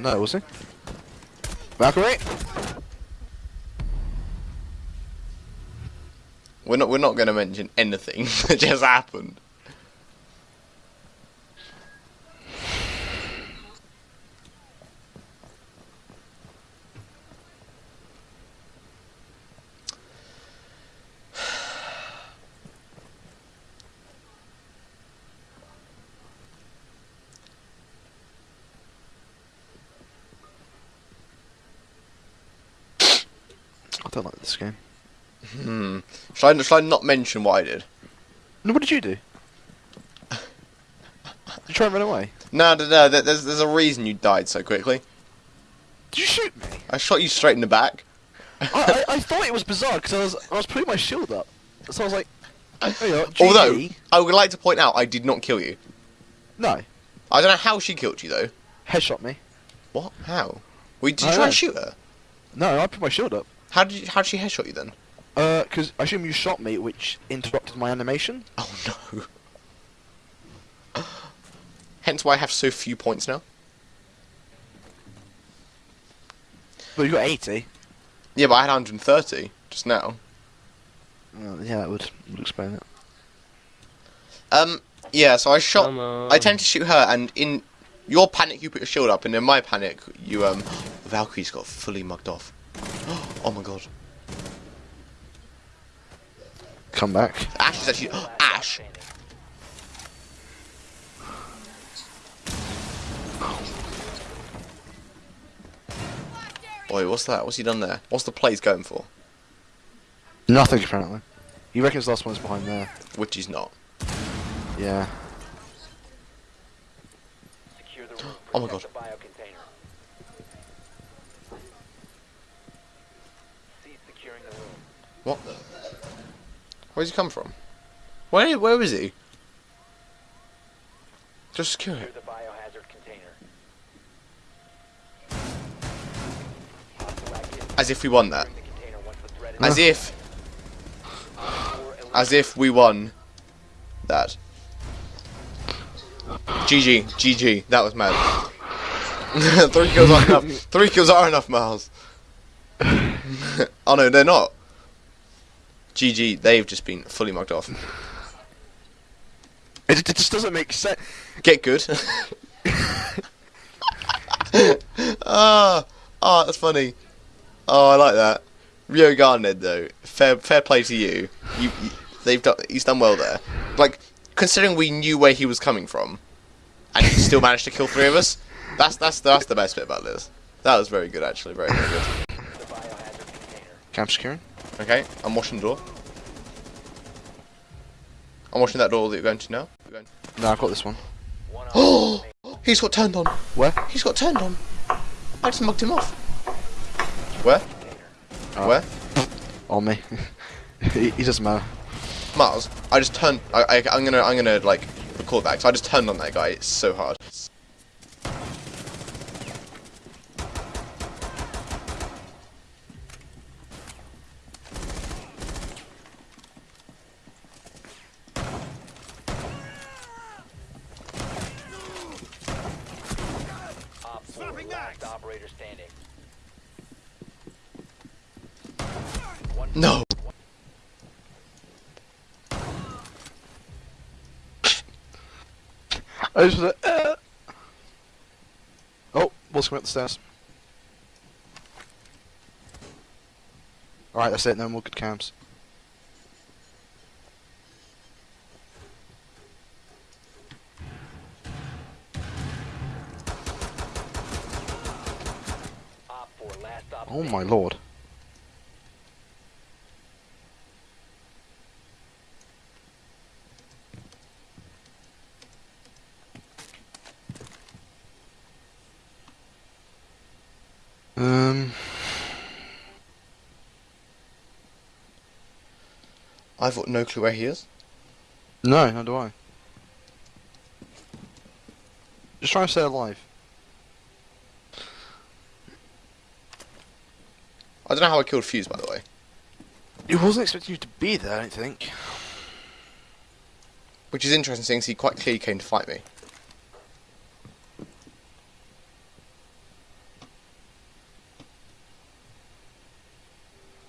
No, was he? Valkyrie? We're not. We're not going to mention anything that just happened. Don't like this game. Hmm. Should I, should I not mention what I did? No, what did you do? Did you try and run away? No, no, no. There's there's a reason you died so quickly. Did you shoot me? I shot you straight in the back. I, I, I thought it was bizarre because I was I was putting my shield up, so I was like, are, Although I would like to point out, I did not kill you. no, I don't know how she killed you though. headshot me. What? How? Wait, did I you try know. and shoot her? No, I put my shield up. How did you, how did she headshot you then? Uh, because I assume you shot me, which interrupted my animation. Oh no. Hence why I have so few points now. Well, you got 80. Yeah, but I had 130 just now. Well, yeah, that would, would explain it. Um, yeah, so I shot. Come. I tend to shoot her, and in your panic, you put your shield up, and in my panic, you um, Valkyrie's got fully mugged off. Oh my god, Come back. Ash is actually Ash. Wait, what's that? What's he done there? What's the plays going for? Nothing, apparently. He reckons the last one's behind there. Which he's not. Yeah. Secure the room. Oh my God. the biocontainer. Cease securing the room. What? Where's he come from? Where where is he? Just secure Secure it. the biohazard container. As if we won that. Securing the container once the threat is As if as if we won that. GG, GG, that was mad. Three kills aren't enough. Three kills are enough, Miles. oh no, they're not. GG, they've just been fully mugged off. It, it just doesn't make sense. Get good. Ah, ah, that's funny. Oh, I like that. Rio Garned though, fair fair play to you. You, you they've done he's done well there. Like considering we knew where he was coming from, and he still managed to kill three of us. That's that's that's the best bit about this. That was very good actually, very very good. Camp securing. Okay, I'm washing the door. I'm washing that door that you're going to now. Going No, I've got this one. Oh, he's got turned on. Where? He's got turned on. I just mugged him off. Where? Oh. Where? On me. he, he doesn't matter. Miles, I just turned. I, I, I'm gonna, I'm gonna like record that. 'cause I just turned on that guy. It's so hard. Last operator standing. No. I just was like, uh. Oh, what's coming up the stairs? Alright, that's it, no more good cams. Oh my lord. Um, I've got no clue where he is. no, nor do I. Just try and stay alive. I don't know how I killed Fuse, by the way. He wasn't expecting you to be there, I don't think. Which is interesting, since he quite clearly came to fight me.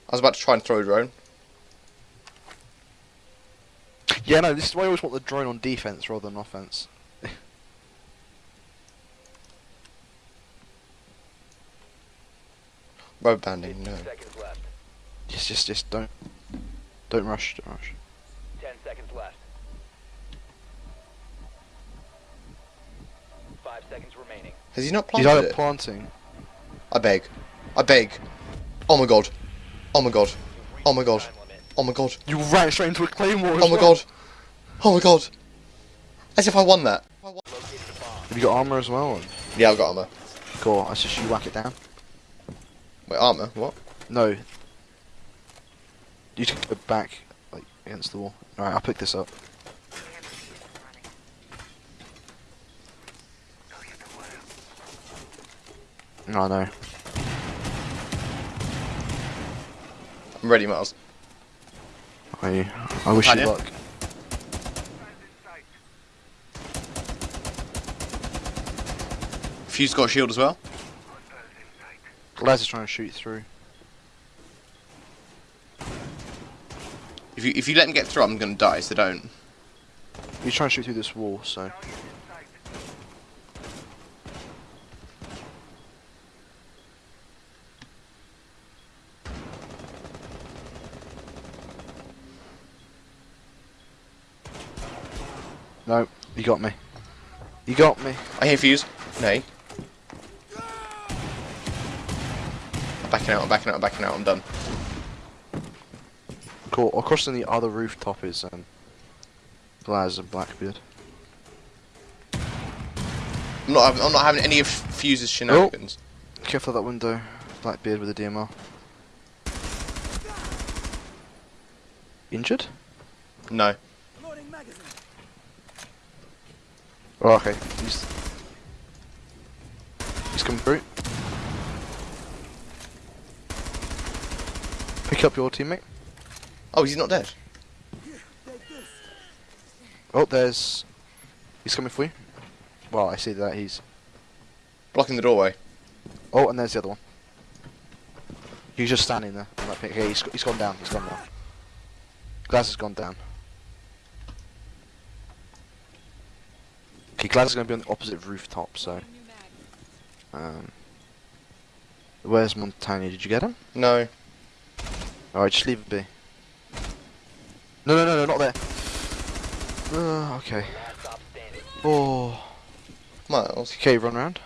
I was about to try and throw a drone. Yeah, no, this is why I always want the drone on defense rather than offense. Rubber banding, no. 15 seconds left. Just, just, just don't, don't rush, don't rush. 10 seconds left. 5 seconds remaining. Has he not He's planted either it? planting. I beg. I beg. Oh my god. Oh my god. Oh my god. the time limit. Oh my god. You ran straight into a claymore. as Oh my well. god. Oh my god. As if I won that. Located. Have you got armor as well? Yeah, I've got armor. Cool. I suggest you whack it down. Wait, armor? What? No. You should go back, like against the wall. All right, I'll pick this up. No, no. I'm ready, Miles. I, I wish Tanya? you luck. Fuse got a shield as well. Laz is trying to shoot through. If you if you let him get through, I'm gonna die. So don't. He's trying to shoot through this wall, so. No, you got me. You got me. I hear fuse. Nay. Backing out. I'm backing out. I'm backing out. I'm done. Cool. Across on the other rooftop is um, Glaz and Blackbeard. I'm not. having- I'm not having any of Fuse's shenanigans. Careful of that window, Blackbeard with a DMR. Injured? No. Oh, okay. He's he's coming through. Pick up your teammate. Oh, he's not dead. Oh, there's. He's coming for you. Well, I see that he's. Blocking the doorway. Oh, and there's the other one. He's just standing there. he's, he's gone down. He's gone down. Glaz has gone down. Okay, Glaz is going to be on the opposite rooftop, so. Um, where's Montagne? Did you get him? No. Alright, just leave it be. No, no, no, no, not there. Uh, okay. Last stop standing. Oh. Miles. Okay, run around.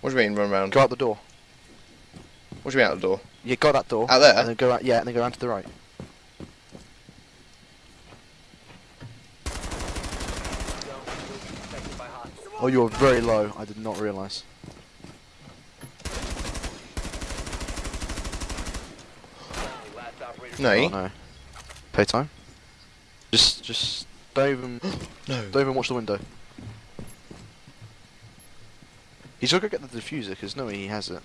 What do you mean run around? Go out the door. What do you mean out the door? Yeah, go out that door. Out there? And then go out. Yeah, and then go around to the right. Zone will be affected by hostiles. Oh, you're very low. I did not realise. Friendly, Last operator No. Oh no. Pay time. Just, just don't even, No. don't even watch the window. He's gonna go get the defuser because no, he has it.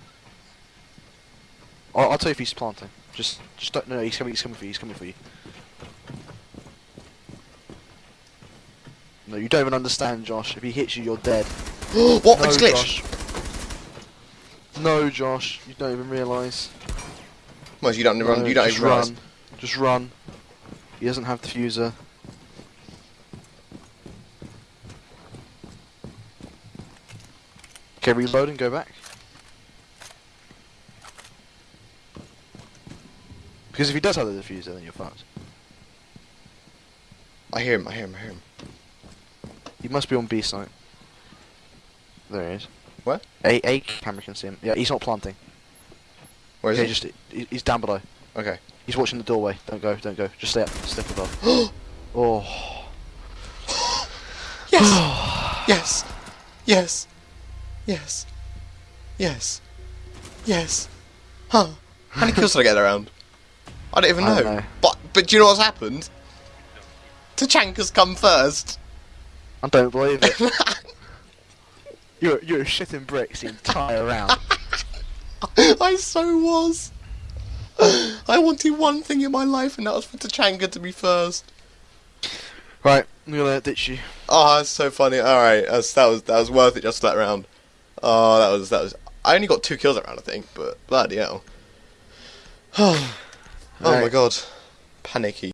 I'll, I'll tell you if he's planting. Just, just don't. No, he's coming. He's coming for you. He's coming for you. No, you don't even understand, Josh. If he hits you, you're dead. what? No, glitched. Josh. No, Josh. You don't even realise. Miles, you don't run. You don't even run. Just run. He doesn't have defuser. Okay, reload and go back. Because if he does have the defuser, then you're fucked. I hear him. I hear him. I hear him. He must be on B site. There he is. Where? A A camera can see him. Yeah, he's not planting. Where is he? just he- he's down below. Okay. He's watching the doorway. Don't go. Don't go. Just stay up. Step above. oh. Yes. yes. Yes. Yes. Yes. Yes. Huh. How many kills did I get around? I don't even know. don't know. But but do you know what's happened? Tachanka's come first. I don't believe it. you're you're shitting bricks the entire round. I so was. I wanted one thing in my life, and that was for Tachanka to be first. right, I'm gonna ditch you. Oh, ah, that's so funny. All right, that's, that was that was worth it just for that round. Oh, that was that was. I only got two kills that round, I think, but bloody hell. oh my god. Panicky.